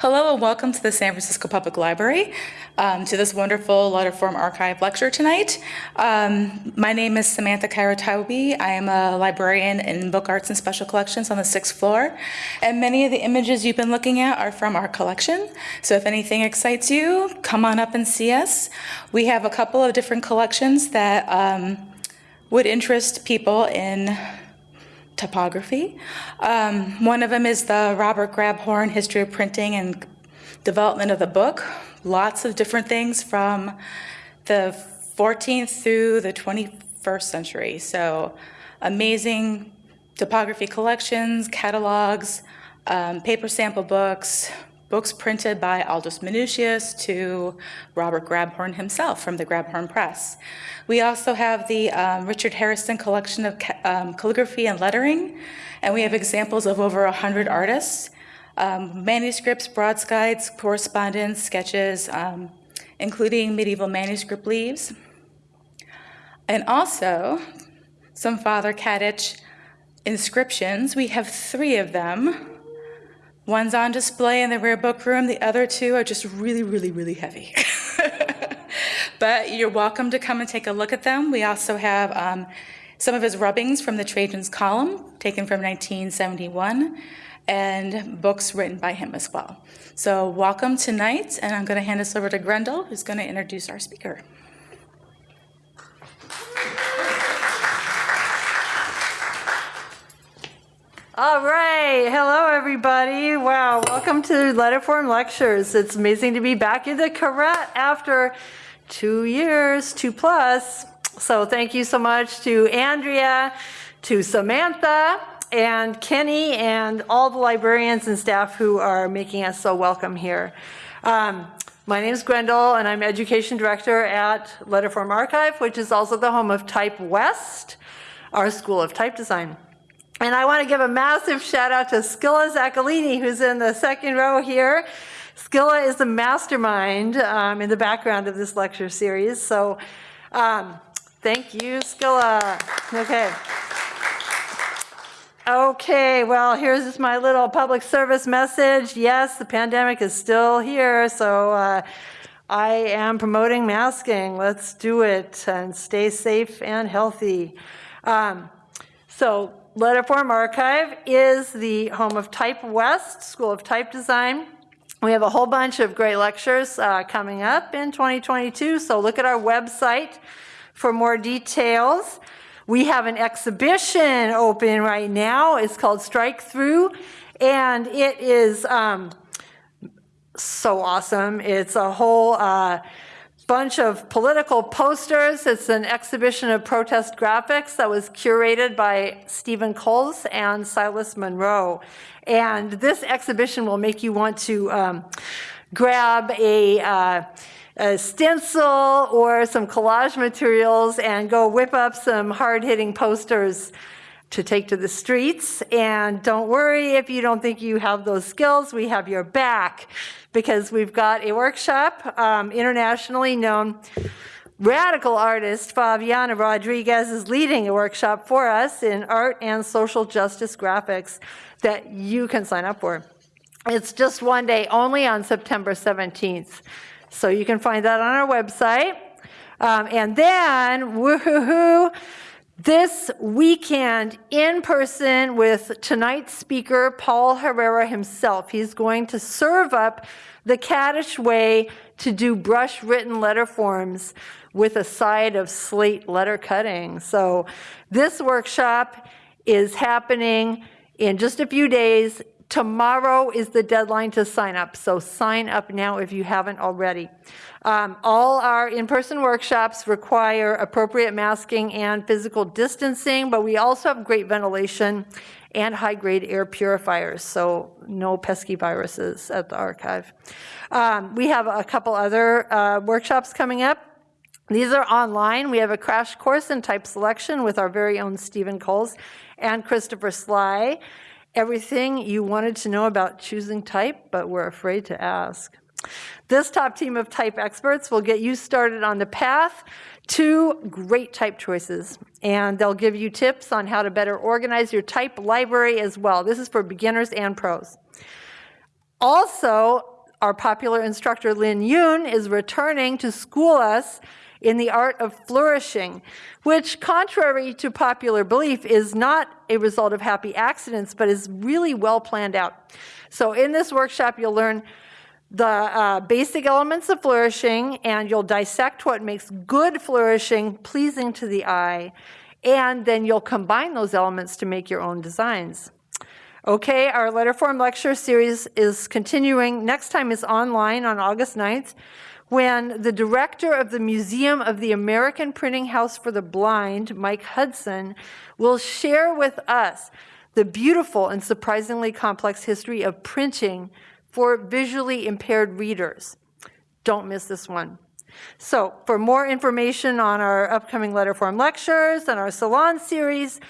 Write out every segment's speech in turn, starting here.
Hello and welcome to the San Francisco Public Library, um, to this wonderful Letterform Archive lecture tonight. Um, my name is Samantha Kairotaibi. I am a librarian in Book Arts and Special Collections on the sixth floor. And many of the images you've been looking at are from our collection. So if anything excites you, come on up and see us. We have a couple of different collections that um, would interest people in typography. Um, one of them is the Robert Grabhorn History of Printing and Development of the Book. Lots of different things from the 14th through the 21st century. So amazing typography collections, catalogs, um, paper sample books, books printed by Aldus Manutius to Robert Grabhorn himself from the Grabhorn Press. We also have the um, Richard Harrison collection of um, calligraphy and lettering, and we have examples of over 100 artists, um, manuscripts, broadsides, correspondence, sketches, um, including medieval manuscript leaves, and also some Father Catich inscriptions. We have three of them One's on display in the rare book room. The other two are just really, really, really heavy. but you're welcome to come and take a look at them. We also have um, some of his rubbings from the Trajan's Column, taken from 1971, and books written by him as well. So welcome tonight, and I'm going to hand this over to Grendl, who's going to introduce our speaker. All right. Hello, everybody. Wow. Welcome to Letterform Lectures. It's amazing to be back in the Koret after two years, two plus. So thank you so much to Andrea, to Samantha, and Kenny, and all the librarians and staff who are making us so welcome here. Um, my name is Grendl, and I'm Education Director at Letterform Archive, which is also the home of Type West, our School of Type Design. And I want to give a massive shout out to Skilla Zaccolini, who's in the second row here. Skilla is the mastermind um, in the background of this lecture series. So um, thank you, Skilla. Okay. Okay, well, here's my little public service message. Yes, the pandemic is still here, so uh, I am promoting masking. Let's do it and stay safe and healthy. Um, so Letterform Archive is the home of Type West, School of Type Design. We have a whole bunch of great lectures uh, coming up in 2022, so look at our website for more details. We have an exhibition open right now. It's called Strike Through, and it is um, so awesome. It's a whole uh, bunch of political posters. It's an exhibition of protest graphics that was curated by Stephen Coles and Silas Munro. And this exhibition will make you want to um, grab a, uh, a stencil or some collage materials and go whip up some hard-hitting posters to take to the streets. And don't worry if you don't think you have those skills, we have your back because we've got a workshop, um, internationally known radical artist Favianna Rodriguez is leading a workshop for us in art and social justice graphics that you can sign up for. It's just one day only on September 17th. So you can find that on our website. Um, and then, woohoo, this weekend in person with tonight's speaker, Paul Herrera himself. He's going to serve up the Catich way to do brush written letter forms with a side of slate letter cutting. So this workshop is happening in just a few days. Tomorrow is the deadline to sign up, so sign up now if you haven't already. Um, all our in-person workshops require appropriate masking and physical distancing, but we also have great ventilation and high-grade air purifiers, so no pesky viruses at the archive. Um, we have a couple other uh, workshops coming up. These are online. We have a crash course in type selection with our very own Stephen Coles and Christopher Slye. Everything you wanted to know about choosing type, but were afraid to ask. This top team of type experts will get you started on the path to great type choices, and they'll give you tips on how to better organize your type library as well. This is for beginners and pros. Also, our popular instructor Lin Yun is returning to school us in the art of flourishing, which, contrary to popular belief, is not a result of happy accidents, but is really well planned out. So, in this workshop, you'll learn the uh, basic elements of flourishing, and you'll dissect what makes good flourishing pleasing to the eye, and then you'll combine those elements to make your own designs. Okay, our letter form lecture series is continuing. Next time is online on August 9th when the director of the Museum of the American Printing House for the Blind, Mike Hudson, will share with us the beautiful and surprisingly complex history of printing for visually impaired readers. Don't miss this one. So for more information on our upcoming letter form lectures and our salon series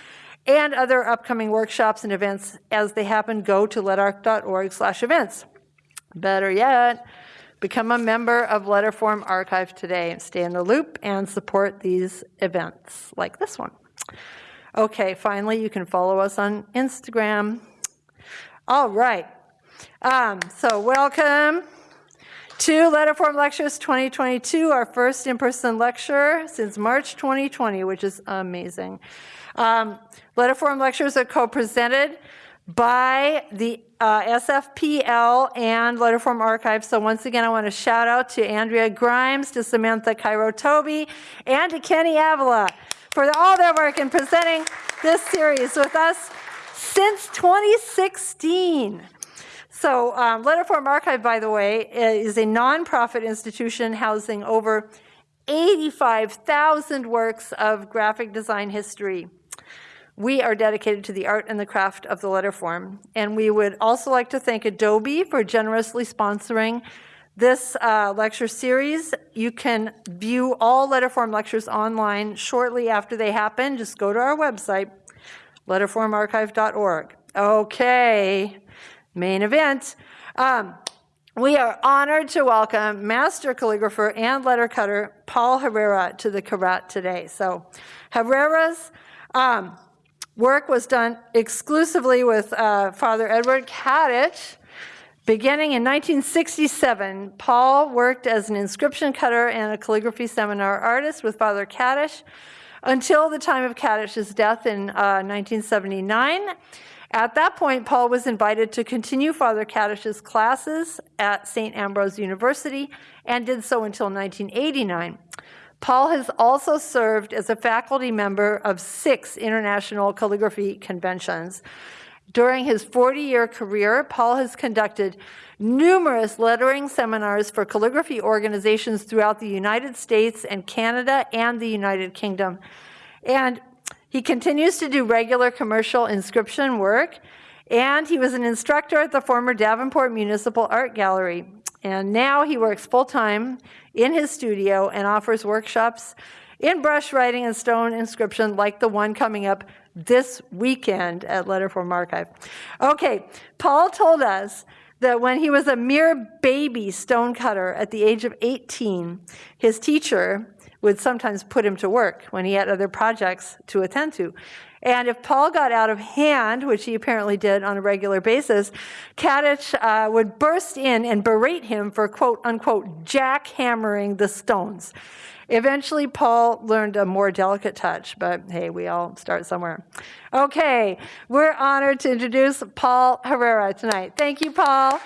and other upcoming workshops and events as they happen, go to letarc.org slash events. Better yet, become a member of Letterform Archive today and stay in the loop and support these events like this one. Okay, finally, you can follow us on Instagram. All right. Um, so welcome to Letterform Lectures 2022, our first in-person lecture since March 2020, which is amazing. Um, Letterform Lectures are co-presented by the uh, SFPL and Letterform Archive. So once again, I want to shout out to Andrea Grimes, to Samantha Cairo Toby, and to Kenny Avila for all their work in presenting this series with us since 2016. So um, Letterform Archive, by the way, is a nonprofit institution housing over 85,000 works of graphic design history. We are dedicated to the art and the craft of the letter form. And we would also like to thank Adobe for generously sponsoring this uh, lecture series. You can view all letterform lectures online shortly after they happen. Just go to our website, letterformarchive.org. Okay, main event. Um, we are honored to welcome master calligrapher and letter cutter Paul Herrera to the Koret today. So Herrera's um, work was done exclusively with uh, Father Edward Catich. Beginning in 1967, Paul worked as an inscription cutter and a calligraphy seminar artist with Father Catich until the time of Catich's death in uh, 1979. At that point, Paul was invited to continue Father Catich's classes at St. Ambrose University and did so until 1989. Paul has also served as a faculty member of six international calligraphy conventions. During his 40 year career, Paul has conducted numerous lettering seminars for calligraphy organizations throughout the United States and Canada and the United Kingdom. And he continues to do regular commercial inscription work, and he was an instructor at the former Davenport Municipal Art Gallery. And now he works full time in his studio and offers workshops in brush writing and stone inscription, like the one coming up this weekend at Letterform Archive. Okay, Paul told us that when he was a mere baby stonecutter at the age of 18, his teacher would sometimes put him to work when he had other projects to attend to. And if Paul got out of hand, which he apparently did on a regular basis, Catich uh, would burst in and berate him for quote unquote jackhammering the stones. Eventually, Paul learned a more delicate touch, but hey, we all start somewhere. Okay, we're honored to introduce Paul Herrera tonight. Thank you, Paul.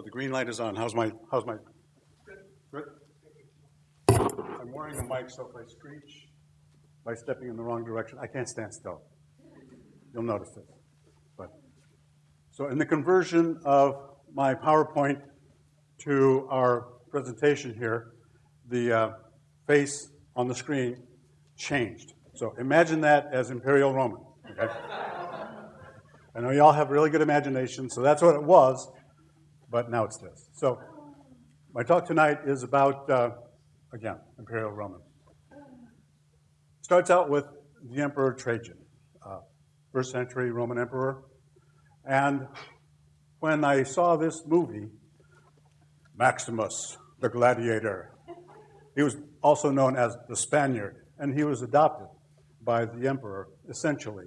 So the green light is on. How's my, how's my? Good. I'm wearing a mic, so if I screech by stepping in the wrong direction, I can't stand still. You'll notice this. But so in the conversion of my PowerPoint to our presentation here, the uh, face on the screen changed. So imagine that as Imperial Roman. Okay? I know y'all have really good imagination, so that's what it was but now it's this. So my talk tonight is about, uh, again, Imperial Roman. Starts out with the Emperor Trajan, uh, first century Roman emperor. And when I saw this movie, Maximus, the gladiator, he was also known as the Spaniard, and he was adopted by the emperor, essentially.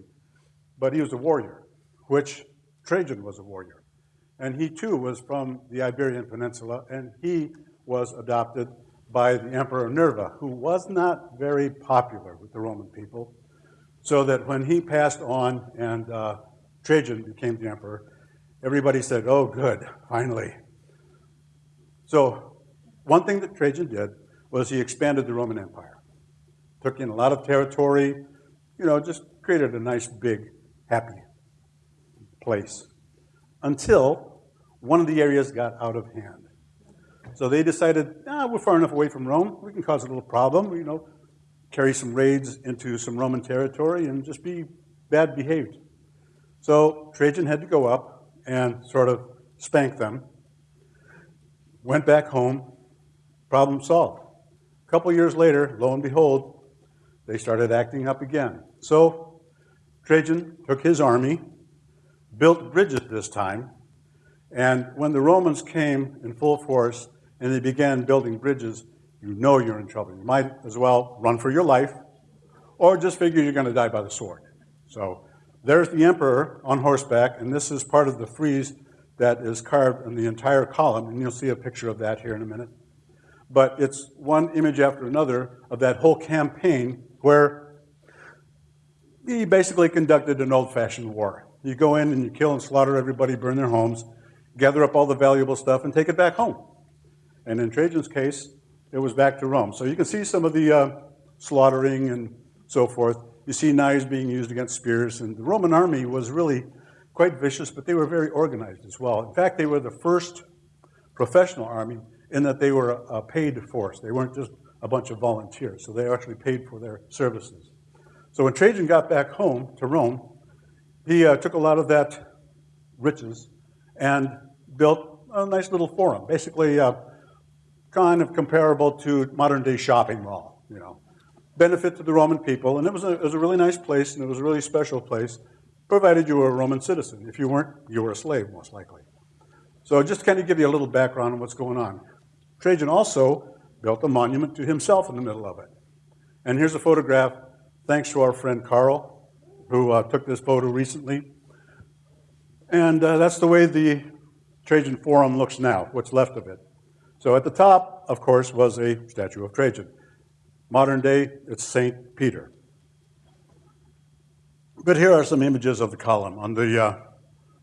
But he was a warrior, which Trajan was a warrior. And he too was from the Iberian Peninsula, and he was adopted by the Emperor Nerva, who was not very popular with the Roman people. So that when he passed on and uh, Trajan became the emperor, everybody said, oh, good, finally. So one thing that Trajan did was he expanded the Roman Empire. Took in a lot of territory, you know, just created a nice, big, happy place. Until one of the areas got out of hand. So they decided, ah, we're far enough away from Rome, we can cause a little problem, you know, carry some raids into some Roman territory and just be bad behaved. So Trajan had to go up and sort of spank them. Went back home, problem solved. A couple years later, lo and behold, they started acting up again. So Trajan took his army, built bridges this time, and when the Romans came in full force and they began building bridges, you know you're in trouble. You might as well run for your life or just figure you're going to die by the sword. So there's the emperor on horseback, and this is part of the frieze that is carved in the entire column, and you'll see a picture of that here in a minute. But it's one image after another of that whole campaign where he basically conducted an old-fashioned war. You go in and you kill and slaughter everybody, burn their homes, gather up all the valuable stuff, and take it back home. And in Trajan's case, it was back to Rome. So you can see some of the uh, slaughtering and so forth. You see knives being used against spears, and the Roman army was really quite vicious, but they were very organized as well. In fact, they were the first professional army in that they were a paid force. They weren't just a bunch of volunteers, so they actually paid for their services. So when Trajan got back home to Rome, he uh, took a lot of that riches and built a nice little forum, basically uh, kind of comparable to modern day shopping mall, you know. Benefit to the Roman people, and it was, a, it was a really nice place, and it was a really special place, provided you were a Roman citizen. If you weren't, you were a slave, most likely. So just to kind of give you a little background on what's going on. Trajan also built a monument to himself in the middle of it. And here's a photograph, thanks to our friend Carl, who uh, took this photo recently. And uh, that's the way the Trajan Forum looks now, what's left of it. So at the top, of course, was a statue of Trajan. Modern day, it's St. Peter. But here are some images of the column. On the uh,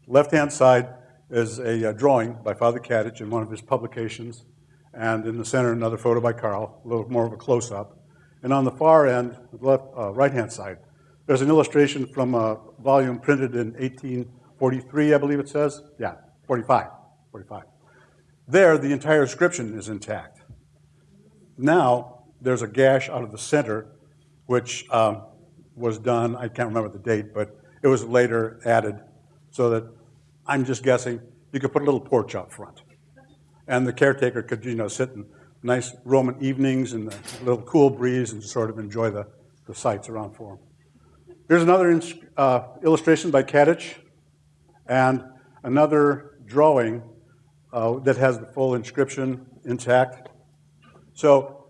left-hand side is a uh, drawing by Father Catich in one of his publications, and in the center, another photo by Carl, a little more of a close-up. And on the far end, left, uh, right-hand side, there's an illustration from a volume printed in 1843, I believe it says. Yeah, 45, 45. There, the entire inscription is intact. Now, there's a gash out of the center, which um, was done, I can't remember the date, but it was later added so that I'm just guessing you could put a little porch out front. And the caretaker could, you know, sit in nice Roman evenings and a little cool breeze and sort of enjoy the, the sights around for him. Here's another uh, illustration by Catich and another drawing uh, that has the full inscription intact. So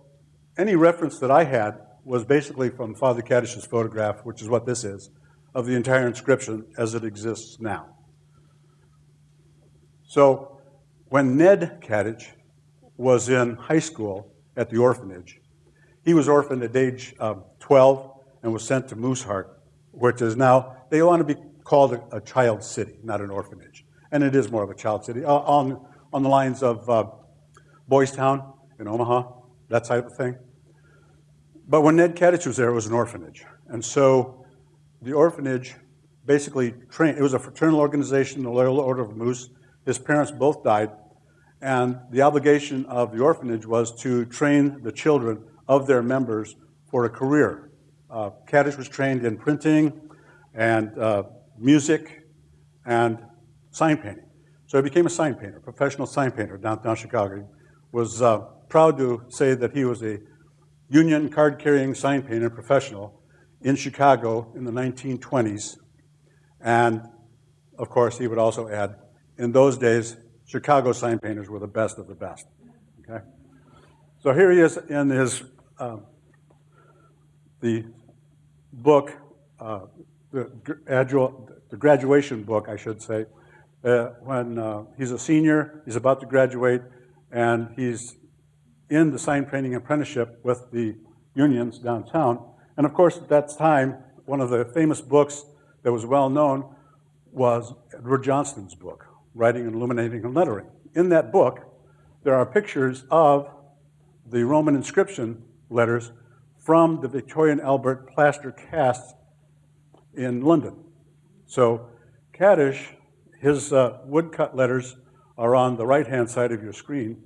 any reference that I had was basically from Father Catich's photograph, which is what this is, of the entire inscription as it exists now. So when Ned Catich was in high school at the orphanage, he was orphaned at age um, 12 and was sent to Mooseheart, which is now, they want to be called a, a child city, not an orphanage. And it is more of a child city. On, on the lines of uh, Boys Town in Omaha, that type of thing. But when Ned Catich was there, it was an orphanage. And so the orphanage basically trained, it was a fraternal organization, the Loyal Order of Moose. His parents both died. And the obligation of the orphanage was to train the children of their members for a career. Uh, Catich was trained in printing and uh, music and sign painting. So he became a sign painter, professional sign painter downtown Chicago. He was uh, proud to say that he was a union card-carrying sign painter professional in Chicago in the 1920s. And of course, he would also add, in those days, Chicago sign painters were the best of the best. Okay? So here he is in his uh, the book, uh, the the graduation book, I should say, uh, when uh, he's a senior, he's about to graduate, and he's in the sign painting apprenticeship with the unions downtown. And of course, at that time, one of the famous books that was well known was Edward Johnston's book, Writing and Illuminating and Lettering. In that book, there are pictures of the Roman inscription letters from the Victorian Albert plaster casts in London. So Catich, his uh, woodcut letters are on the right-hand side of your screen.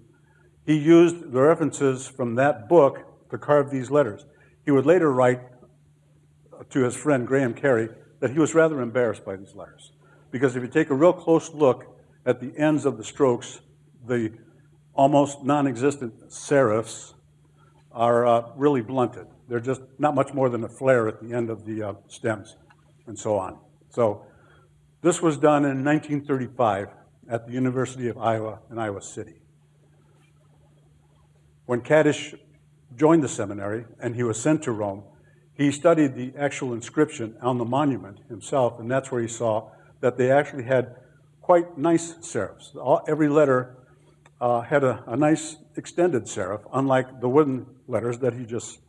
He used the references from that book to carve these letters. He would later write to his friend Graham Carey that he was rather embarrassed by these letters. Because if you take a real close look at the ends of the strokes, the almost non-existent serifs are uh, really blunted. They're just not much more than a flare at the end of the uh, stems and so on. So this was done in 1935 at the University of Iowa in Iowa City. When Catich joined the seminary and he was sent to Rome, he studied the actual inscription on the monument himself, and that's where he saw that they actually had quite nice serifs. All, every letter uh, had a, a nice extended serif, unlike the wooden letters that he just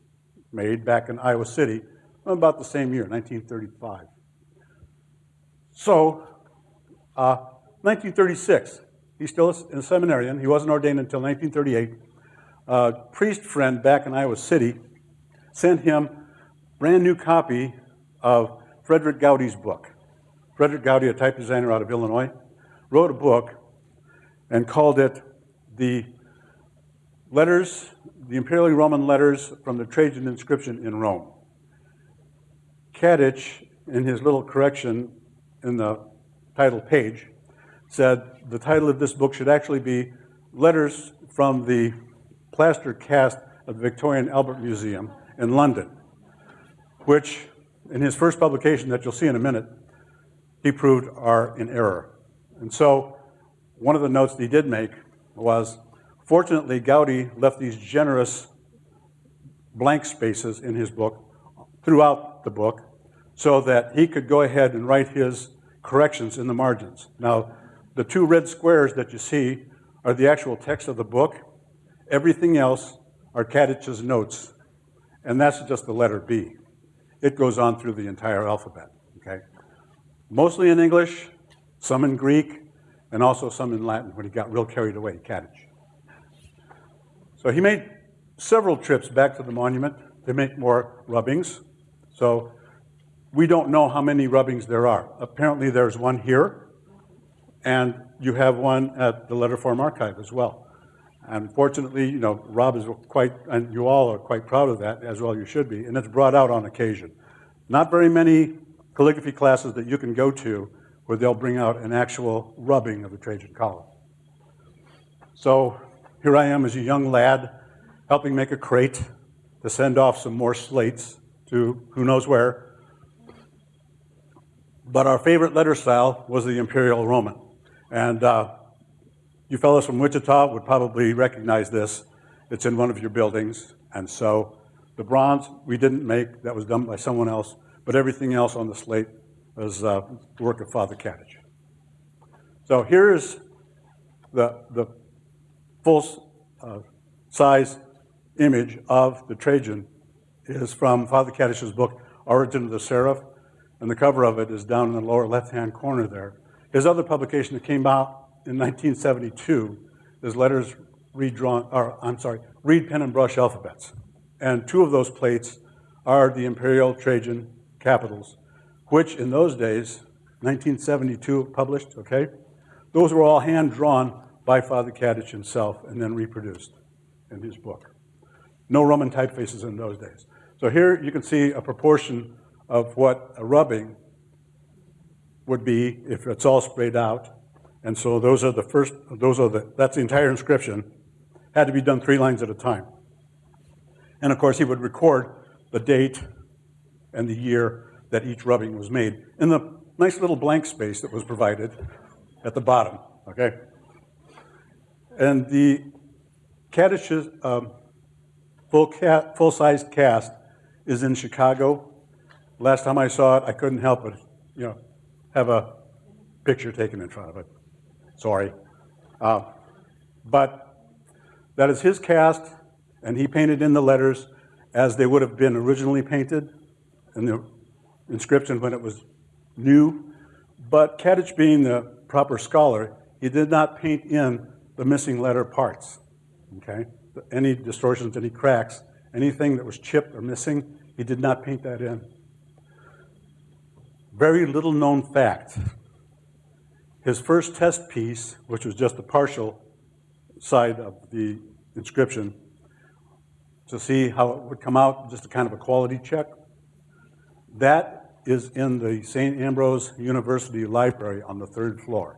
made back in Iowa City about the same year, 1935. So, uh, 1936, he's still in a seminarian. He wasn't ordained until 1938. A priest friend back in Iowa City sent him brand new copy of Frederick Goudy's book. Frederick Goudy, a type designer out of Illinois, wrote a book and called it the letters, the imperial Roman letters from the Trajan inscription in Rome. Catich, in his little correction in the title page, said the title of this book should actually be Letters from the Plaster Cast of the Victorian Albert Museum in London, which, in his first publication that you'll see in a minute, he proved are in error. And so, one of the notes that he did make was fortunately, Goudy left these generous blank spaces in his book throughout the book so that he could go ahead and write his corrections in the margins. Now, the two red squares that you see are the actual text of the book. Everything else are Catich's notes, and that's just the letter B. It goes on through the entire alphabet, okay? Mostly in English, some in Greek, and also some in Latin when he got real carried away, Catich. So he made several trips back to the monument to make more rubbings. So we don't know how many rubbings there are. Apparently there's one here, and you have one at the Letterform Archive as well. And fortunately, you know, Rob is quite, and you all are quite proud of that, as well you should be, and it's brought out on occasion. Not very many calligraphy classes that you can go to where they'll bring out an actual rubbing of the Trajan column. So here I am as a young lad, helping make a crate to send off some more slates to who knows where. But our favorite letter style was the Imperial Roman. And uh, you fellows from Wichita would probably recognize this. It's in one of your buildings. And so the bronze we didn't make, that was done by someone else, but everything else on the slate was uh, the work of Father Catich. So here's the, the full uh, size image of the Trajan is from Father Catich's book, Origin of the Serif, and the cover of it is down in the lower left-hand corner there. His other publication that came out in 1972 is letters redrawn, or I'm sorry, reed pen and brush alphabets. And two of those plates are the imperial Trajan capitals, which in those days, 1972 published, okay? Those were all hand-drawn by Father Catich himself and then reproduced in his book. No Roman typefaces in those days. So here you can see a proportion of what a rubbing would be if it's all sprayed out. And so those are the first, those are the, that's the entire inscription. Had to be done three lines at a time. And of course, he would record the date and the year that each rubbing was made in the nice little blank space that was provided at the bottom, okay? And the um, full ca full-size cast is in Chicago. Last time I saw it, I couldn't help but, you know, have a picture taken in front of it. Sorry. Uh, But that is his cast, and he painted in the letters as they would have been originally painted in the inscription when it was new. But Catich being the proper scholar, he did not paint in the missing letter parts, okay? Any distortions, any cracks, anything that was chipped or missing, he did not paint that in. Very little known fact. His first test piece, which was just a partial side of the inscription, to see how it would come out, just a kind of a quality check, that is in the St. Ambrose University Library on the third floor.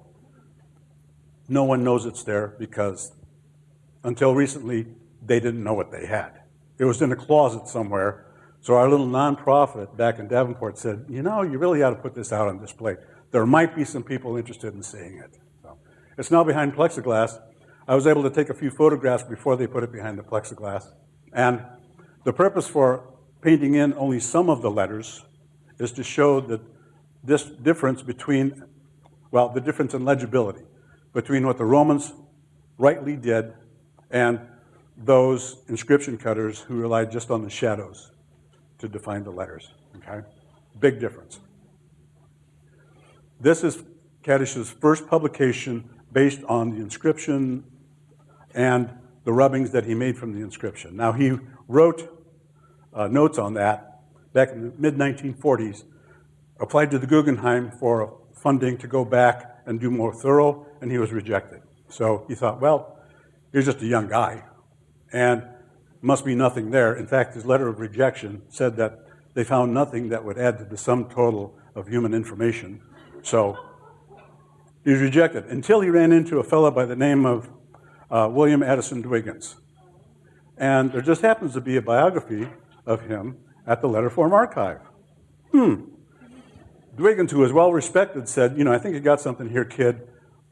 No one knows it's there because until recently, they didn't know what they had. It was in a closet somewhere. So our little nonprofit back in Davenport said, you know, you really ought to put this out on display. There might be some people interested in seeing it. So it's now behind plexiglass. I was able to take a few photographs before they put it behind the plexiglass. And the purpose for painting in only some of the letters is to show that this difference between, well, the difference in legibility between what the Romans rightly did and those inscription cutters who relied just on the shadows to define the letters, okay? Big difference. This is Catich's first publication based on the inscription and the rubbings that he made from the inscription. Now, he wrote uh, notes on that back in the mid-1940s, applied to the Guggenheim for funding to go back and do more thorough, and he was rejected. So he thought, well, he's just a young guy, and must be nothing there. In fact, his letter of rejection said that they found nothing that would add to the sum total of human information. So he was rejected until he ran into a fellow by the name of uh, William Addison Dwiggins. And there just happens to be a biography of him at the Letterform Archive. Hmm. Dwiggins, who was well respected, said, You know, I think you got something here, kid.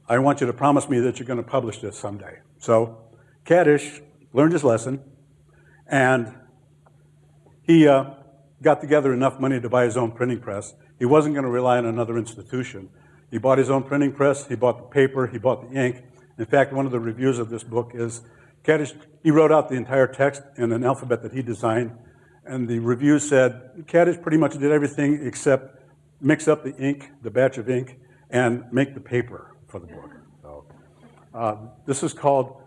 I want you to promise me that you're going to publish this someday. So Catich learned his lesson, and he uh, got together enough money to buy his own printing press. He wasn't going to rely on another institution. He bought his own printing press, he bought the paper, he bought the ink. In fact, one of the reviews of this book is Catich, he wrote out the entire text in an alphabet that he designed, and the review said Catich pretty much did everything except mix up the ink, the batch of ink, and make the paper for the book. So, uh, this is called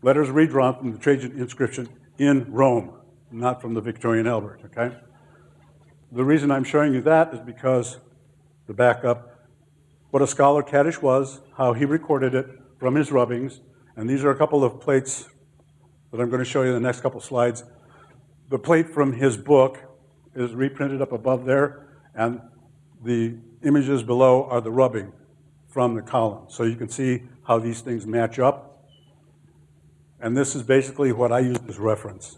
Letters Redrawn from the Trajan Inscription in Rome, not from the Victorian Albert, okay? The reason I'm showing you that is because, the back up, what a scholar Catich was, how he recorded it from his rubbings, and these are a couple of plates that I'm going to show you in the next couple slides. The plate from his book is reprinted up above there, and the images below are the rubbing from the column. So you can see how these things match up. And this is basically what I use as reference.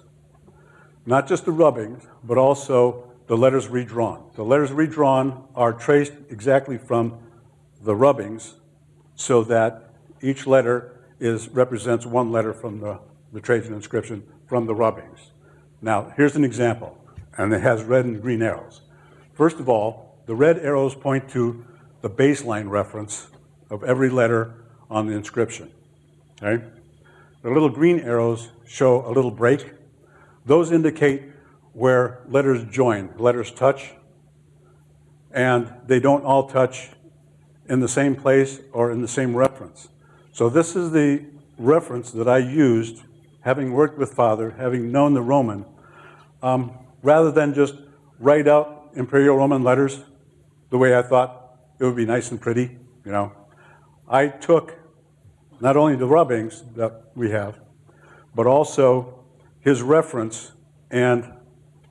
Not just the rubbings, but also the letters redrawn. The letters redrawn are traced exactly from the rubbings so that each letter is, represents one letter from the, the Trajan inscription from the rubbings. Now, here's an example, and it has red and green arrows. First of all, the red arrows point to the baseline reference of every letter on the inscription, okay? The little green arrows show a little break. Those indicate where letters join, letters touch, and they don't all touch in the same place or in the same reference. So this is the reference that I used, having worked with Father, having known the Roman, um, rather than just write out Imperial Roman letters the way I thought it would be nice and pretty, you know. I took not only the rubbings that we have, but also his reference, and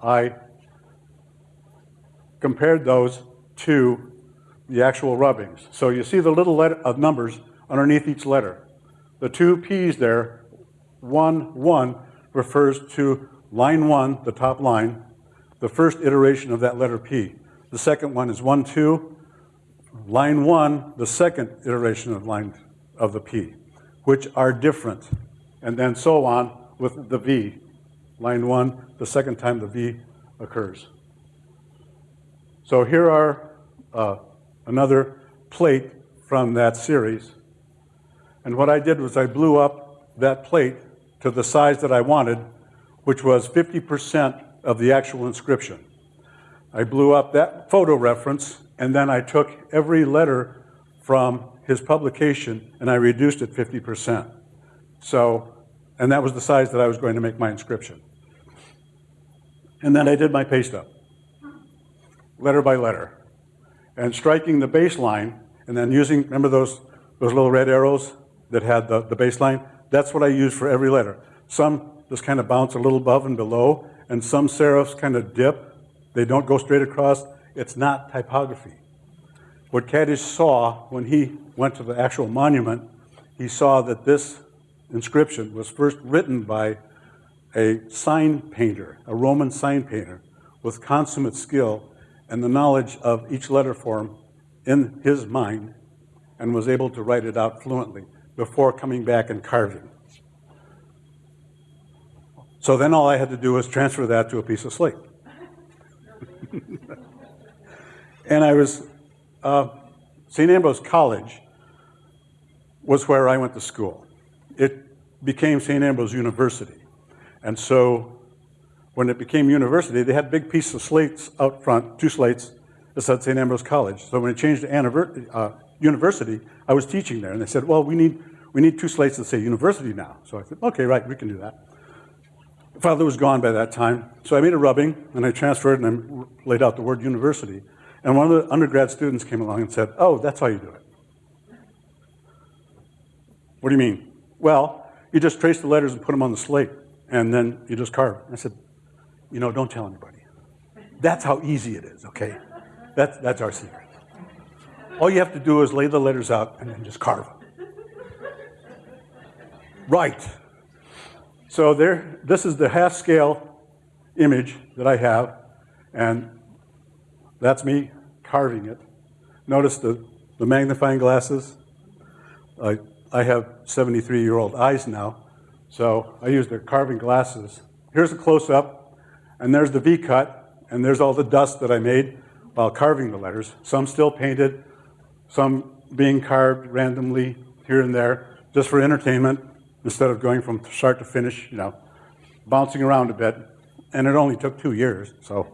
I compared those to the actual rubbings. So you see the little letter of numbers underneath each letter. The two P's there, one, one, refers to line one, the top line, the first iteration of that letter P. The second one is one, two, line one, the second iteration of line of the P, which are different. And then so on with the V. Line one, the second time the V occurs. So here are uh, another plate from that series. And what I did was I blew up that plate to the size that I wanted, which was 50% of the actual inscription. I blew up that photo reference, and then I took every letter from his publication and I reduced it 50%. So, and that was the size that I was going to make my inscription. And then I did my paste up, letter by letter, and striking the baseline, and then using, remember those, those little red arrows that had the, the baseline? That's what I used for every letter. Some just kind of bounce a little above and below, and some serifs kind of dip. They don't go straight across. It's not typography. What Catich saw when he went to the actual monument, he saw that this inscription was first written by a sign painter, a Roman sign painter, with consummate skill and the knowledge of each letter form in his mind, and was able to write it out fluently before coming back and carving. So then all I had to do was transfer that to a piece of slate. and I was, uh, St. Ambrose College was where I went to school. It became St. Ambrose University. And so when it became university, they had big pieces of slates out front, two slates that said St. Ambrose College. So when it changed to uh, university, I was teaching there. And they said, well, we need, we need two slates that say university now. So I said, okay, right, we can do that. Father was gone by that time. So I made a rubbing and I transferred and I laid out the word university. And one of the undergrad students came along and said, oh, that's how you do it. What do you mean? Well, you just trace the letters and put them on the slate and then you just carve. I said, you know, don't tell anybody. That's how easy it is, okay? That's, that's our secret. All you have to do is lay the letters out and then just carve them. Right. So there, this is the half scale image that I have, and that's me carving it. Notice the, the magnifying glasses. I, I have 73 year old eyes now, so I use the carving glasses. Here's a close up, and there's the V cut, and there's all the dust that I made while carving the letters. Some still painted, some being carved randomly here and there, just for entertainment instead of going from start to finish, you know, bouncing around a bit. And it only took two years, so.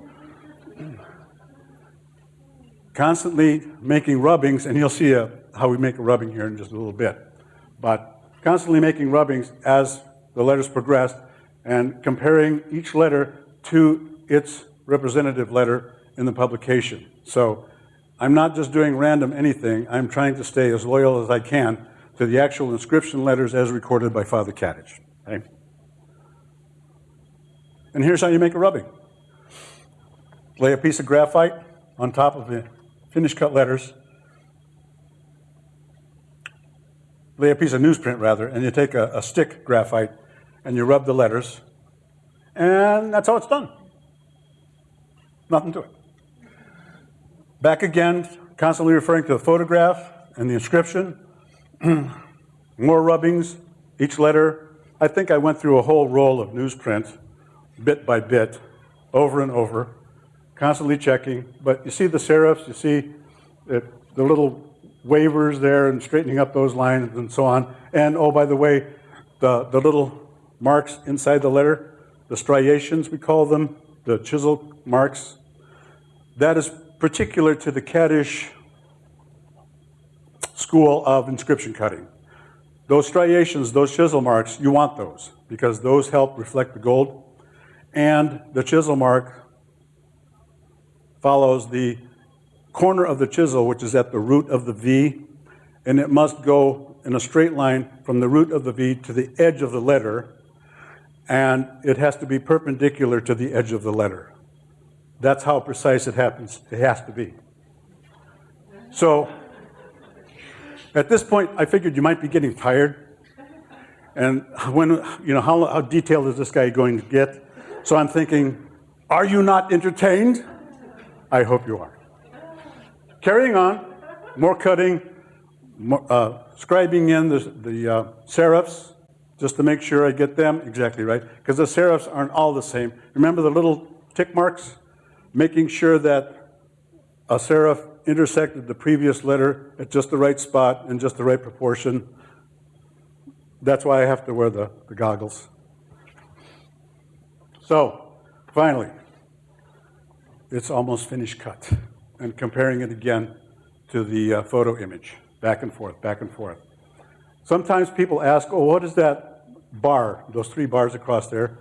Constantly making rubbings, and you'll see a, how we make a rubbing here in just a little bit. But constantly making rubbings as the letters progressed and comparing each letter to its representative letter in the publication. So I'm not just doing random anything, I'm trying to stay as loyal as I can to the actual inscription letters as recorded by Father Catich. Okay? And here's how you make a rubbing. Lay a piece of graphite on top of the finished cut letters. Lay a piece of newsprint rather, and you take a, a stick graphite and you rub the letters, and that's how it's done. Nothing to it. Back again, constantly referring to the photograph and the inscription. More rubbings, each letter. I think I went through a whole roll of newsprint, bit by bit, over and over, constantly checking. But you see the serifs, you see it, the little waivers there and straightening up those lines and so on. And oh, by the way, the, the little marks inside the letter, the striations we call them, the chisel marks, that is particular to the Catich school of inscription cutting. Those striations, those chisel marks, you want those because those help reflect the gold. And the chisel mark follows the corner of the chisel, which is at the root of the V, and it must go in a straight line from the root of the V to the edge of the letter, and it has to be perpendicular to the edge of the letter. That's how precise it happens. It has to be. So at this point, I figured you might be getting tired. And when, you know, how, how detailed is this guy going to get? So I'm thinking, are you not entertained? I hope you are. Carrying on, more cutting, more, uh, scribing in the, the uh, serifs, just to make sure I get them exactly right, because the serifs aren't all the same. Remember the little tick marks, making sure that a serif intersected the previous letter at just the right spot in just the right proportion. That's why I have to wear the, the goggles. So, finally, it's almost finished cut. And comparing it again to the uh, photo image, back and forth, back and forth. Sometimes people ask, oh, what is that bar, those three bars across there?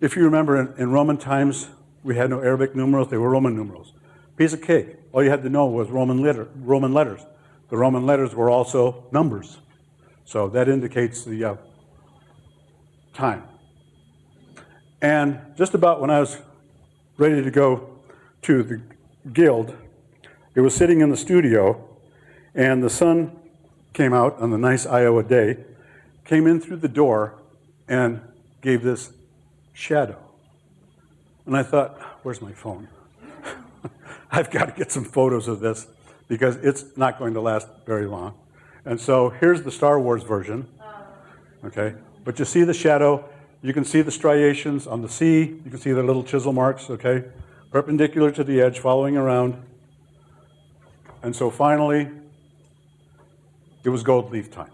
If you remember, in, in Roman times, we had no Arabic numerals, they were Roman numerals. Piece of cake. All you had to know was Roman, letter, Roman letters. The Roman letters were also numbers. So that indicates the uh, time. And just about when I was ready to go to the guild, it was sitting in the studio, and the sun came out on the nice Iowa day, came in through the door, and gave this shadow. And I thought, where's my phone? I've got to get some photos of this because it's not going to last very long. And so here's the Star Wars version. Okay, but you see the shadow, you can see the striations on the sea, you can see the little chisel marks, okay, perpendicular to the edge, following around. And so finally, it was gold leaf time.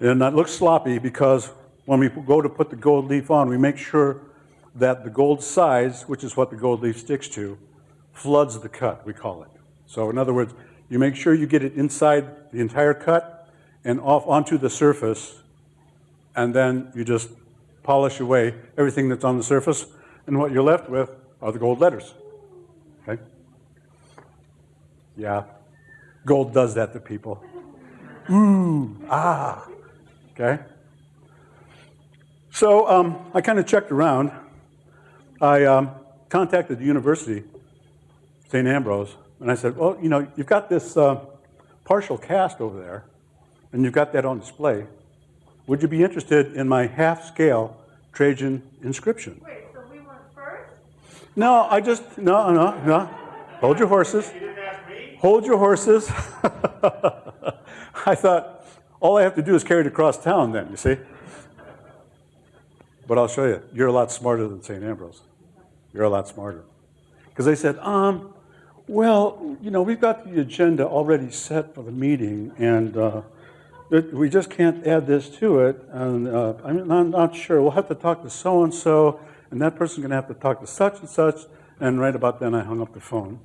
And that looks sloppy because when we go to put the gold leaf on, we make sure that the gold size, which is what the gold leaf sticks to, floods the cut, we call it. So in other words, you make sure you get it inside the entire cut and off onto the surface, and then you just polish away everything that's on the surface, and what you're left with are the gold letters. Okay? Yeah, gold does that to people. Ooh, ah, okay? So um, I kind of checked around. I um, contacted the university, St. Ambrose, and I said, well, you know, you've got this uh, partial cast over there, and you've got that on display. Would you be interested in my half-scale Trajan inscription? Wait, so we went first? No, I just, no, no, no. Hold your horses. Hold your horses. I thought, all I have to do is carry it across town then, you see? But I'll show you. You're a lot smarter than St. Ambrose. You're a lot smarter. Because they said, um, well, you know, we've got the agenda already set for the meeting, and uh, we just can't add this to it. And uh, I'm not sure. We'll have to talk to so and so, and that person's going to have to talk to such and such. And right about then, I hung up the phone.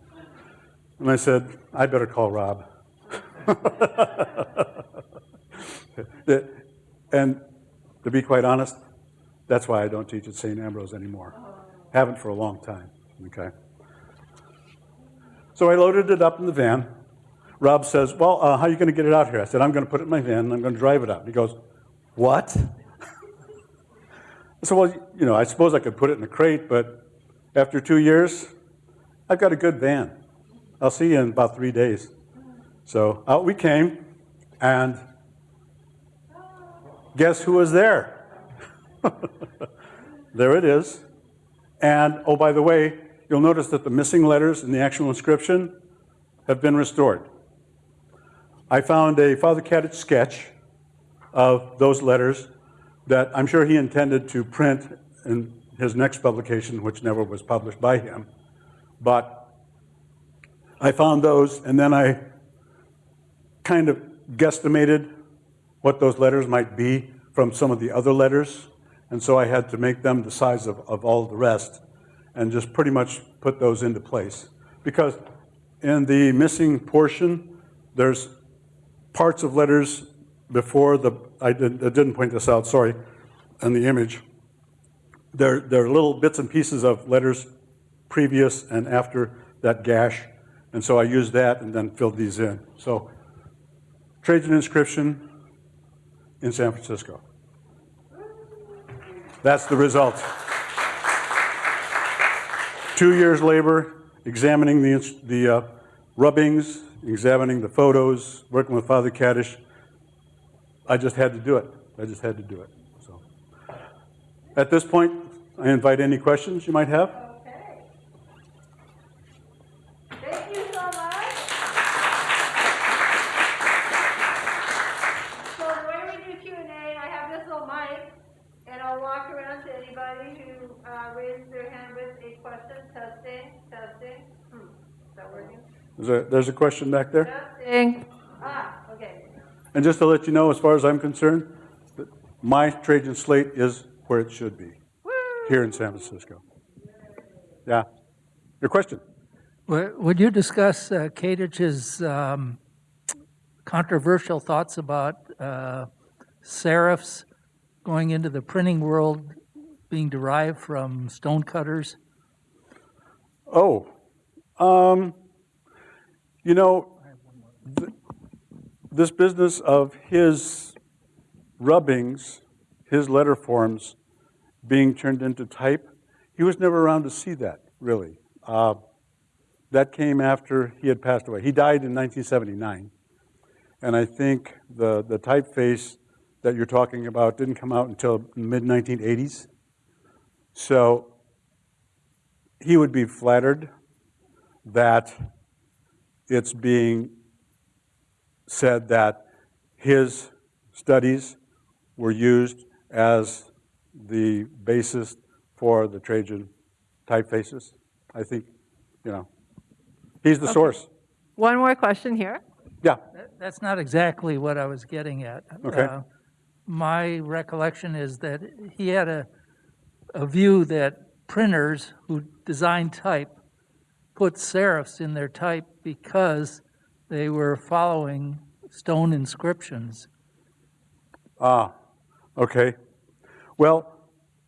And I said, I better call Rob. and to be quite honest, that's why I don't teach at St. Ambrose anymore. Haven't for a long time, okay? So I loaded it up in the van. Rob says, well, uh, how are you going to get it out here? I said, I'm going to put it in my van and I'm going to drive it out. He goes, what? Said, well, you know, I suppose I could put it in a crate, but after two years, I've got a good van. I'll see you in about three days. So out we came, and guess who was there? there it is. And oh, by the way, you'll notice that the missing letters in the actual inscription have been restored. I found a Father Catich sketch of those letters that I'm sure he intended to print in his next publication, which never was published by him. But I found those, and then I kind of guesstimated what those letters might be from some of the other letters. And so I had to make them the size of, of all the rest and just pretty much put those into place. Because in the missing portion, there's parts of letters before the, I, did, didn't point this out, sorry, in the image. There, there are little bits and pieces of letters previous and after that gash. And so I used that and then filled these in. So Trajan inscription in San Francisco. That's the result. Two years labor, examining the, the uh, rubbings, examining the photos, working with Father Catich. I just had to do it. I just had to do it. So, at this point, I invite any questions you might have. Okay. Thank you so much. So the way we do Q and A, I have this little mic, and I'll walk around to anybody who uh, raises their hand with a question. question, testing, testing. Hmm, is that working? There's a, there's a question back there? Testing. Okay. And just to let you know, as far as I'm concerned, that my Trajan slate is where it should be, here in San Francisco. Yeah. Your question? Would would you discuss uh, Catich's um, controversial thoughts about uh, serifs going into the printing world being derived from stonecutters? Oh, um, you know, th- this business of his rubbings, his letter forms being turned into type, he was never around to see that, really. Uh, that came after he had passed away. He died in 1979. And I think the, the typeface that you're talking about didn't come out until mid 1980s. So he would be flattered that it's being said that his studies were used as the basis for the Trajan typefaces. I think, you know, he's the source. One more question here. Yeah, That's not exactly what I was getting at. Okay. Uh, My recollection is that he had a, a view that printers who design type put serifs in their type because they were following stone inscriptions. Ah, okay. Well,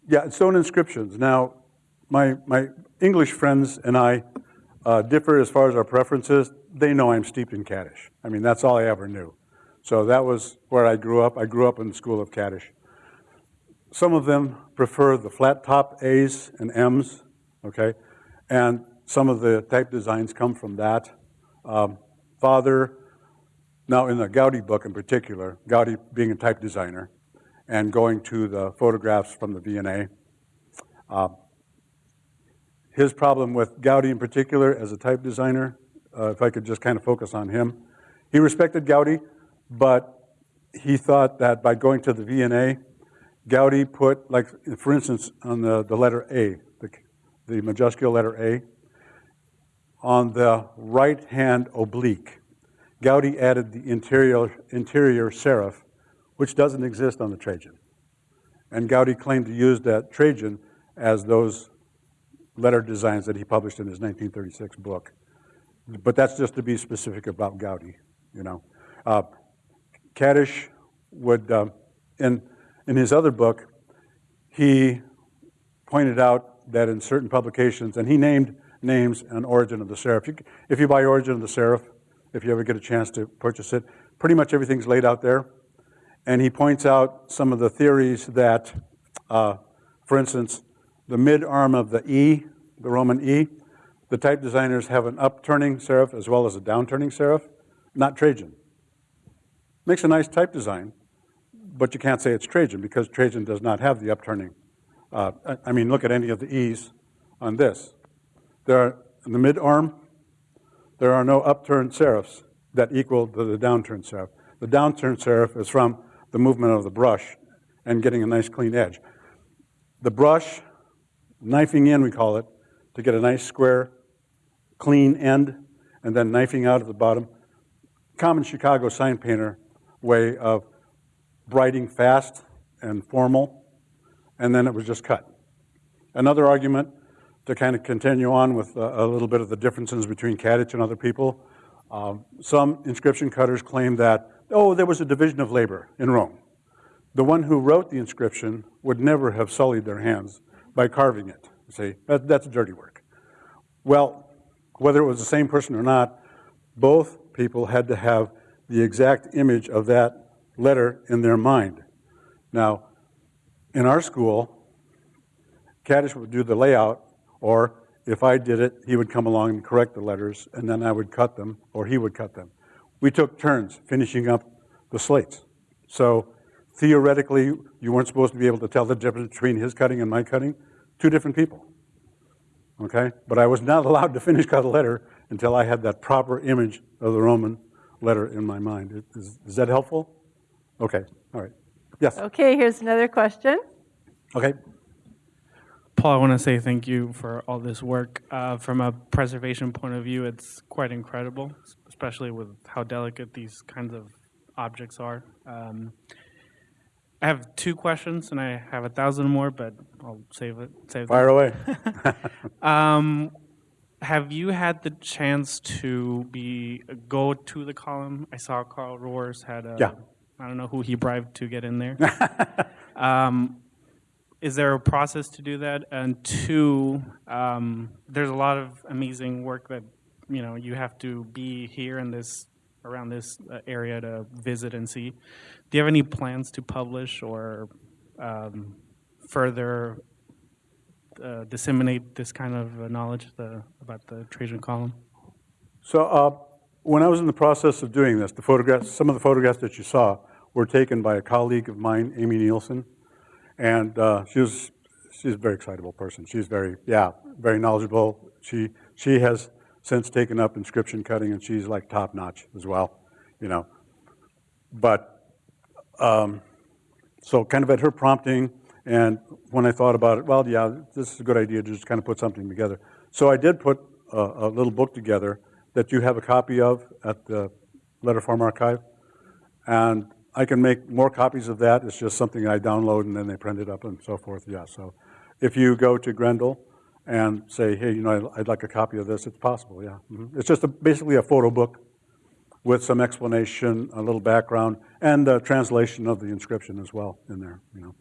yeah, stone inscriptions. Now, my, my English friends and I uh, differ as far as our preferences. They know I'm steeped in Catich. I mean, that's all I ever knew. So that was where I grew up. I grew up in the school of Catich. Some of them prefer the flat top A's and M's, okay? And some of the type designs come from that. Um, Father, now in the Goudy book in particular, Goudy being a type designer, and going to the photographs from the V&A, uh, his problem with Goudy in particular as a type designer, uh, if I could just kind of focus on him, he respected Goudy, but he thought that by going to the V&A, Goudy put, like, for instance, on the, the letter A, the, the majuscule letter A, on the right-hand oblique, Goudy added the interior, interior serif, which doesn't exist on the Trajan. And Goudy claimed to use that Trajan as those letter designs that he published in his 1936 book. But that's just to be specific about Goudy, you know. Uh, Catich would, uh, in, in his other book, he pointed out that in certain publications, and he named names and origin of the serif. You If you buy Origin of the Serif, if you ever get a chance to purchase it, pretty much everything's laid out there. And he points out some of the theories that, uh, for instance, the mid arm of the E, the Roman E, the type designers have an upturning serif as well as a downturning serif, not Trajan. Makes a nice type design, but you can't say it's Trajan because Trajan does not have the upturning. Uh, I, I mean, look at any of the E's on this. There are, in the mid arm, there are no upturned serifs that equal the downturned serif. The downturned serif is from the movement of the brush and getting a nice clean edge. The brush, knifing in, we call it, to get a nice square, clean end, and then knifing out at the bottom. Common Chicago sign painter way of writing fast and formal, and then it was just cut. Another argument to kind of continue on with a, a little bit of the differences between Catich and other people. Um, some inscription cutters claim that, oh, there was a division of labor in Rome. The one who wrote the inscription would never have sullied their hands by carving it. See, that, that's dirty work. Well, whether it was the same person or not, both people had to have the exact image of that letter in their mind. Now, in our school, Catich would do the layout, or if I did it, he would come along and correct the letters, and then I would cut them, or he would cut them. We took turns finishing up the slates. So theoretically, you weren't supposed to be able to tell the difference between his cutting and my cutting. Two different people. Okay? But I was not allowed to finish cut a letter until I had that proper image of the Roman letter in my mind. Is, is that helpful? Okay, all right. Yes, Okay, here's another question. okay. Paul, I want to say thank you for all this work. Uh, from a preservation point of view, it's quite incredible, especially with how delicate these kinds of objects are. Um, I have two questions, and I have a thousand more, but I'll save it. Save them. Fire away. Um, have you had the chance to be go to the column? I saw Carl Roars had a. Yeah. I don't know who he bribed to get in there. um, is there a process to do that? And two, um, there's a lot of amazing work that you know you have to be here in this around this uh, area to visit and see. Do you have any plans to publish or um, further uh, disseminate this kind of uh, knowledge the, about the Trajan column? So uh, when I was in the process of doing this, the photographs, some of the photographs that you saw were taken by a colleague of mine, Amy Nielsen, and uh, she was she's a very excitable person. She's very yeah very knowledgeable. She she has since taken up inscription cutting, and she's like top notch as well, you know. But um, so kind of at her prompting, and when I thought about it, well, yeah, this is a good idea to just kind of put something together. So I did put a, a little book together that you have a copy of at the Letterform Archive. And I can make more copies of that. It's just something I download and then they print it up and so forth. Yeah, so if you go to Grendl and say, hey, you know, I'd, I'd like a copy of this, it's possible, yeah. Mhm. It's just a, basically a photo book with some explanation, a little background, and a translation of the inscription as well in there, you know.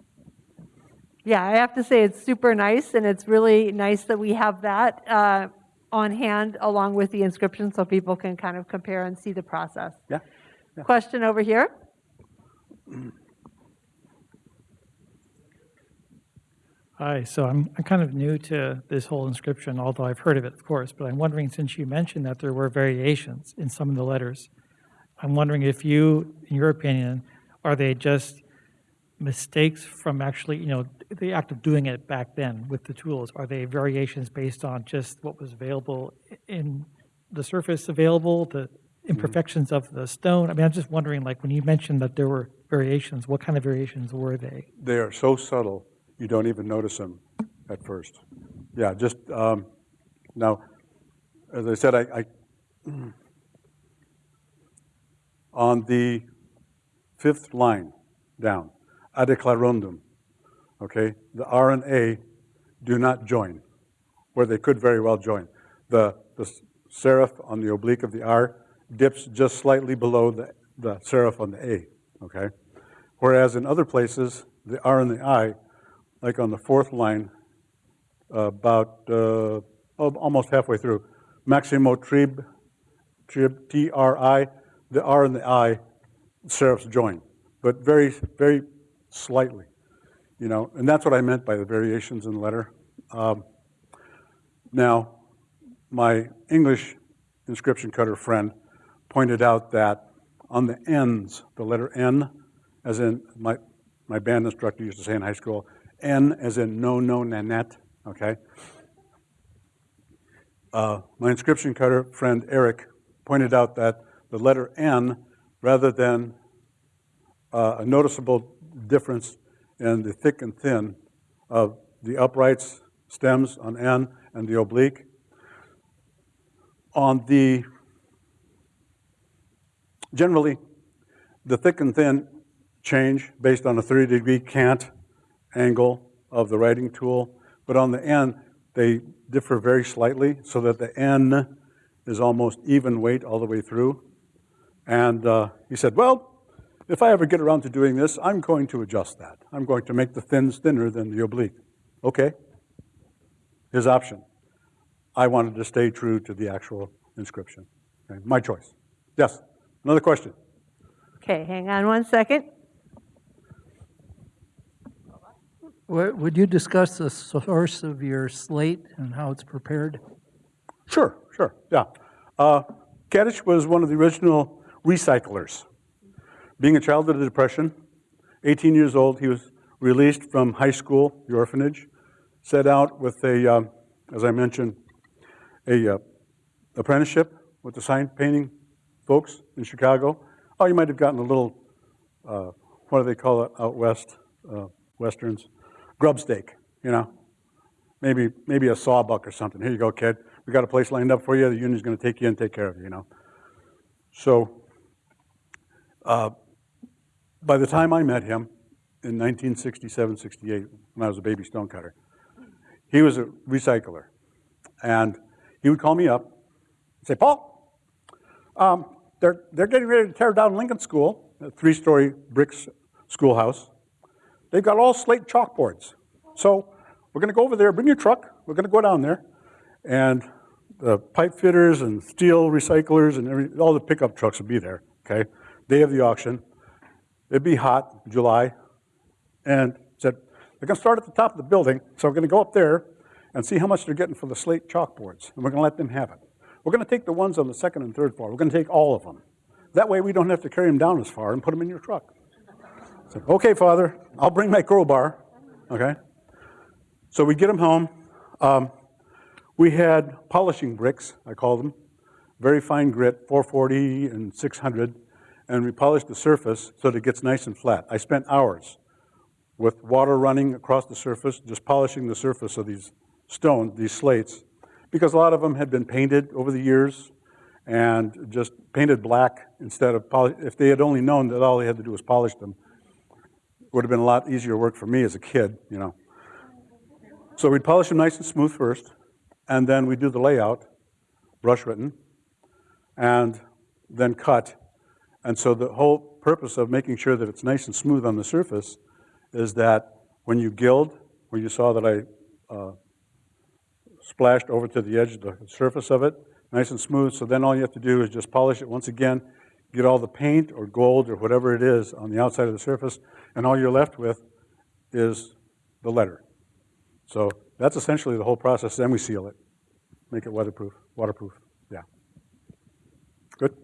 Yeah, I have to say it's super nice, and it's really nice that we have that uh, on hand along with the inscription so people can kind of compare and see the process. Yeah. Question over here? Hi, so I'm, I'm kind of new to this whole inscription, although I've heard of it, of course, but I'm wondering, since you mentioned that there were variations in some of the letters, I'm wondering if you, in your opinion, are they just mistakes from actually, you know, the act of doing it back then with the tools? Are they variations based on just what was available in the surface available, the imperfections of the stone? I mean, I'm just wondering, like, when you mentioned that there were variations, what kind of variations were they? They are so subtle, you don't even notice them at first. Yeah, just, um, now, as I said, I, I, on the fifth line down, adeclarandum, okay, the R and A do not join, where they could very well join. The, the serif on the oblique of the R dips just slightly below the, the serif on the A, okay? Whereas in other places, the R and the I, like on the fourth line, about uh, almost halfway through, Maximo trib, trib, T-R-I, the R and the I serifs join, but very, very slightly, you know, and that's what I meant by the variations in the letter. Um, now, my English inscription cutter friend pointed out that on the ends, the letter N, as in my, my band instructor used to say in high school, N as in no, no, nanette, okay? Uh, my inscription cutter friend Eric pointed out that the letter N, rather than uh, a noticeable difference in the thick and thin of the uprights, stems on N, and the oblique, on the, generally, the thick and thin change based on a 30 degree cant angle of the writing tool, but on the end, they differ very slightly so that the N is almost even weight all the way through. And uh, he said, well, if I ever get around to doing this, I'm going to adjust that. I'm going to make the thins thinner than the oblique. Okay, his option. I wanted to stay true to the actual inscription. Okay, my choice. Yes, another question. Okay, hang on one second. Would would you discuss the source of your slate and how it's prepared? Sure, sure, yeah. Uh, Catich was one of the original recyclers. Being a child of the Depression, 18 years old, he was released from high school, the orphanage, set out with a, um, as I mentioned, a uh, apprenticeship with the sign painting folks in Chicago. Oh, you might have gotten a little, uh, what do they call it out west, uh, westerns? Grub stake, you know? maybe, maybe a sawbuck or something. Here you go, kid. We got a place lined up for you. The union's going to take you and take care of you, you know. So uh, by the time I met him in 1967, 68, when I was a baby stonecutter, he was a recycler. And he would call me up and say, Paul, um, they're, they're getting ready to tear down Lincoln School, a three-story brick schoolhouse. They've got all slate chalkboards. So we're going to go over there, bring your truck, we're going to go down there. And the pipe fitters and steel recyclers and every, all the pickup trucks will be there, okay? Day of the auction. It'd be hot, July. And said, they're going to start at the top of the building, so we're going to go up there and see how much they're getting for the slate chalkboards. And we're going to let them have it. We're going to take the ones on the second and third floor. We're going to take all of them. That way we don't have to carry them down as far and put them in your truck. Said, okay, Father, I'll bring my crowbar, okay? So we get them home. Um, we had polishing bricks, I call them, very fine grit, 440 and 600, and we polished the surface so that it gets nice and flat. I spent hours with water running across the surface, just polishing the surface of these stones, these slates, because a lot of them had been painted over the years and just painted black instead of polish. If they had only known that all they had to do was polish them, it would have been a lot easier work for me as a kid, you know. So we'd polish them nice and smooth first, and then we'd do the layout, brush written, and then cut. And so the whole purpose of making sure that it's nice and smooth on the surface is that when you gild, where you saw that I uh, splashed over to the edge of the surface of it, nice and smooth, so then all you have to do is just polish it once again, get all the paint or gold or whatever it is on the outside of the surface, and all you're left with is the letter. So that's essentially the whole process. Then we seal it, make it weatherproof, waterproof. Yeah. Good.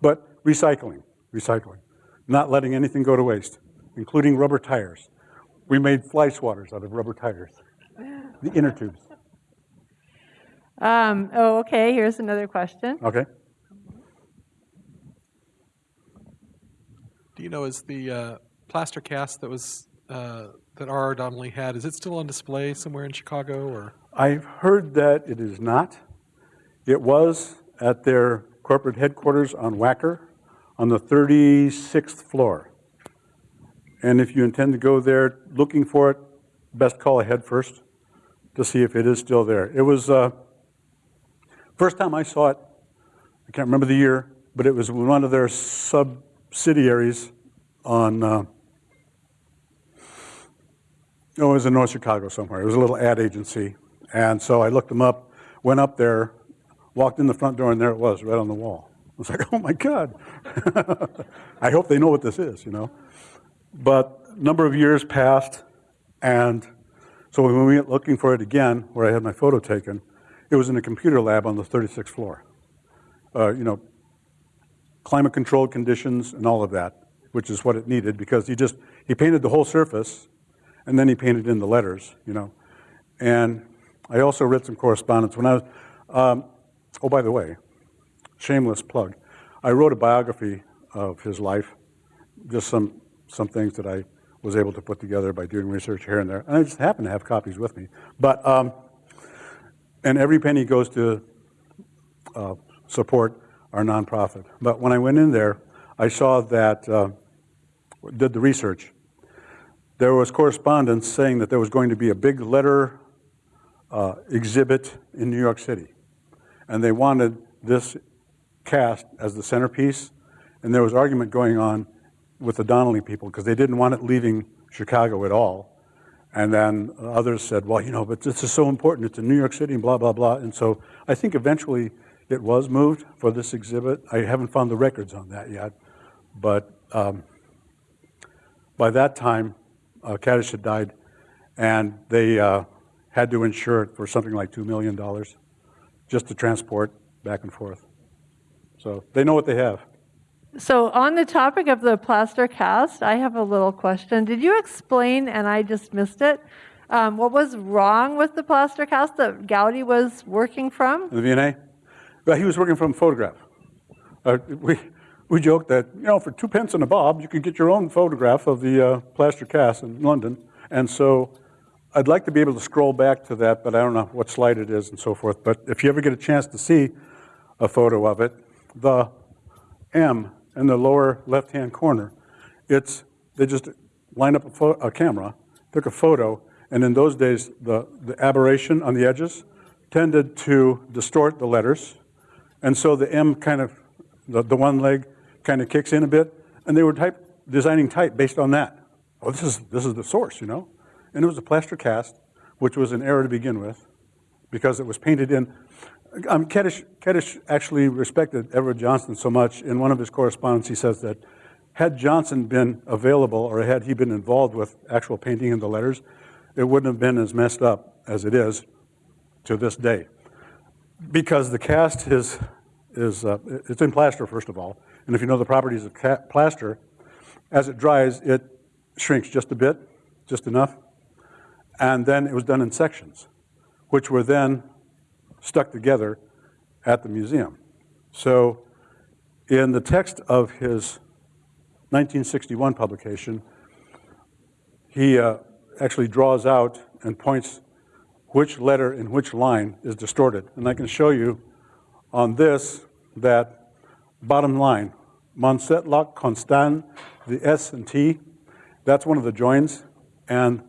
But recycling, recycling, not letting anything go to waste, including rubber tires. We made fly swatters out of rubber tires, the inner tubes. Um, oh, okay, here's another question. Okay. Do you know, is the uh, plaster cast that was, uh, that R.R. Donnelley had, is it still on display somewhere in Chicago, or? I've heard that it is not. It was at their corporate headquarters on Wacker on the 36th floor. And if you intend to go there looking for it, best call ahead first to see if it is still there. It was, uh, first time I saw it, I can't remember the year, but it was one of their subsidiaries on, uh, Oh, it was in North Chicago somewhere. It was a little ad agency. And so I looked them up, went up there, walked in the front door, and there it was, right on the wall. I was like, oh my God. I hope they know what this is, you know. But a number of years passed, and so when we went looking for it again, where I had my photo taken, it was in a computer lab on the 36th floor. Uh, you know, climate-controlled conditions and all of that, which is what it needed, because he just, he painted the whole surface, and then he painted in the letters, you know. And I also read some correspondence when I was, um, oh, by the way, shameless plug. I wrote a biography of his life, just some, some things that I was able to put together by doing research here and there. And I just happen to have copies with me. But, um, and every penny goes to uh, support our nonprofit. But when I went in there, I saw that, uh, did the research, there was correspondence saying that there was going to be a big letter uh, exhibit in New York City. And they wanted this cast as the centerpiece. And there was argument going on with the Donnelley people because they didn't want it leaving Chicago at all. And then others said, well, you know, but this is so important. It's in New York City and blah, blah, blah. And so I think eventually it was moved for this exhibit. I haven't found the records on that yet. But um, by that time, uh, Catich had died, and they uh, had to insure it for something like $2 million just to transport back and forth. So they know what they have. So on the topic of the plaster cast, I have a little question. Did you explain, and I just missed it, um, what was wrong with the plaster cast that Goudy was working from? The V&A? Well, he was working from a photograph. Uh, we, we joked that, you know, for two pence and a bob, you could get your own photograph of the uh, plaster cast in London. And so I'd like to be able to scroll back to that, but I don't know what slide it is and so forth. But if you ever get a chance to see a photo of it, the M in the lower left-hand corner, it's, they just lined up a, a camera, took a photo, and in those days, the, the aberration on the edges tended to distort the letters. And so the M kind of, the, the one leg kind of kicks in a bit, and they were type, designing type based on that. Oh, this is, this is the source, you know? And it was a plaster cast, which was an error to begin with, because it was painted in. Um, actually respected Edward Johnston so much. In one of his correspondence, he says that had Johnston been available, or had he been involved with actual painting in the letters, it wouldn't have been as messed up as it is to this day because the cast is, is uh, it's in plaster, first of all. And if you know the properties of plaster, as it dries, it shrinks just a bit, just enough. And then it was done in sections, which were then stuck together at the museum. So in the text of his 1961 publication, he uh, actually draws out and points which letter in which line is distorted. And I can show you on this that bottom line, Monsetlock, Constant, the S and T, that's one of the joins. And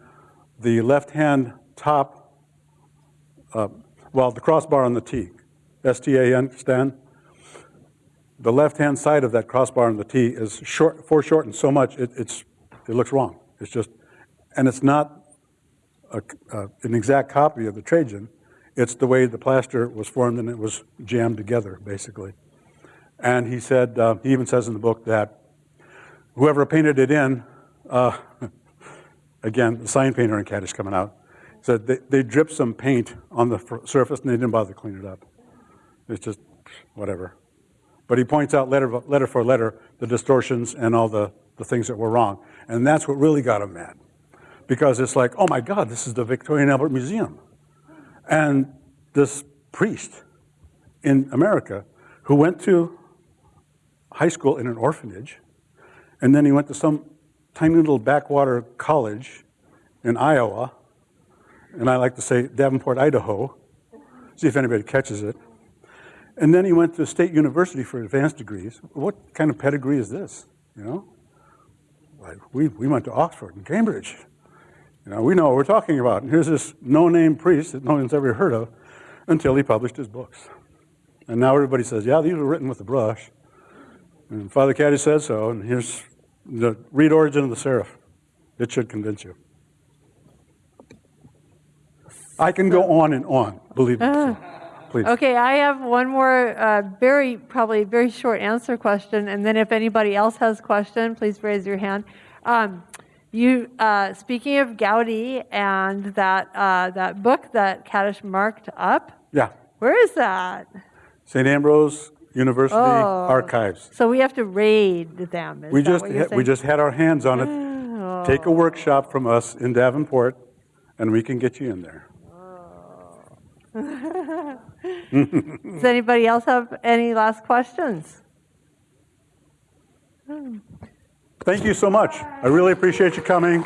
the left-hand top, uh, well, the crossbar on the T, S-T-A-N, Stan, the left-hand side of that crossbar on the T is short, foreshortened so much, it, it's, it looks wrong. It's just, and it's not a, an exact copy of the Trajan. It's the way the plaster was formed and it was jammed together, basically. And he said, uh, he even says in the book that whoever painted it in, uh, again, the sign painter in Catich coming out, said they, they dripped some paint on the surface and they didn't bother to clean it up. It's just whatever. But he points out letter, letter for letter the distortions and all the, the things that were wrong. And that's what really got him mad. Because it's like, oh my God, this is the Victoria and Albert Museum. And this priest in America who went to high school in an orphanage, and then he went to some tiny little backwater college in Iowa, and I like to say Davenport, Idaho, see if anybody catches it. And then he went to State University for advanced degrees. What kind of pedigree is this? You know, like we, we went to Oxford and Cambridge. You know, we know what we're talking about. And here's this no-name priest that no one's ever heard of until he published his books. And now everybody says, yeah, these were written with a brush. And Father Catich said so, and here's the read Origin of the Serif. It should convince you. I can go on and on, believe me. Please. Okay, I have one more, uh, very, probably very short answer question, and then if anybody else has a question, please raise your hand. Um, You, uh, speaking of Goudy and that, uh, that book that Catich marked up, Yeah. where is that? St. Ambrose University Oh. Archives. So we have to raid them, We just, we just had our hands on it. Take a workshop from us in Davenport, and we can get you in there. Does anybody else have any last questions? Thank you so much. I really appreciate you coming.